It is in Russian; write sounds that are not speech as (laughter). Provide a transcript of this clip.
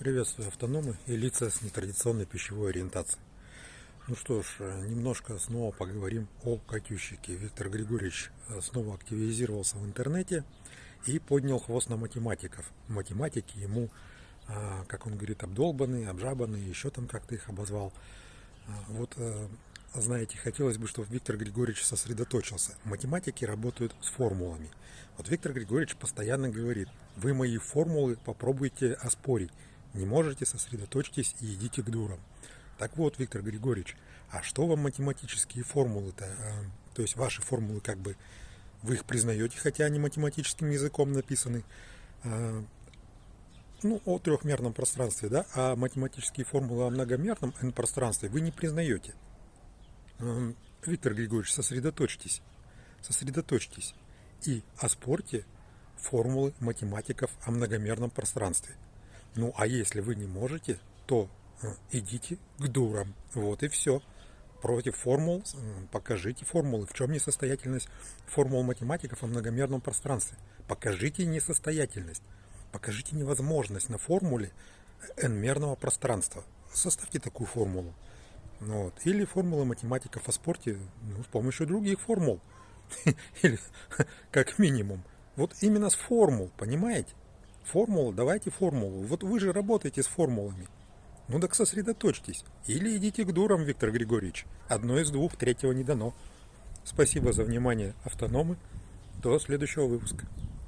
Приветствую автономы и лица с нетрадиционной пищевой ориентацией. Ну что ж, немножко снова поговорим о Катющике. Виктор Григорьевич э, снова активизировался в интернете и поднял хвост на математиков. Математики ему, а, как он говорит, обдолбанные, обжабанные, еще там как-то их обозвал. А, вот, э, знаете, хотелось бы, чтобы Виктор Григорьевич сосредоточился. Математики работают с формулами. Вот Виктор Григорьевич постоянно говорит, вы мои формулы попробуйте оспорить не можете, сосредоточьтесь и идите к дурам. Так вот, Виктор Григорьевич, а что вам математические формулы-то? А, то есть ваши формулы как бы вы их признаете, хотя они математическим языком написаны, а, ну, о трехмерном пространстве, да, а математические формулы о многомерном n-пространстве вы не признаете. А, Виктор Григорьевич, сосредоточьтесь, сосредоточьтесь и оспорьте формулы математиков о многомерном пространстве. Ну, а если вы не можете, то э, идите к дурам. Вот и все. Против формул покажите формулы. В чем несостоятельность формул математиков о многомерном пространстве? Покажите несостоятельность. Покажите невозможность на формуле n-мерного пространства. Составьте такую формулу. Ну вот. Или формулы математиков о спорте ну, с помощью других формул. (laughs) Или (laughs) как минимум. Вот именно с формул, понимаете? Формула, давайте формулу. Вот вы же работаете с формулами. Ну так сосредоточьтесь. Или идите к дурам, Виктор Григорьевич. Одно из двух, третьего не дано. Спасибо за внимание, автономы. До следующего выпуска.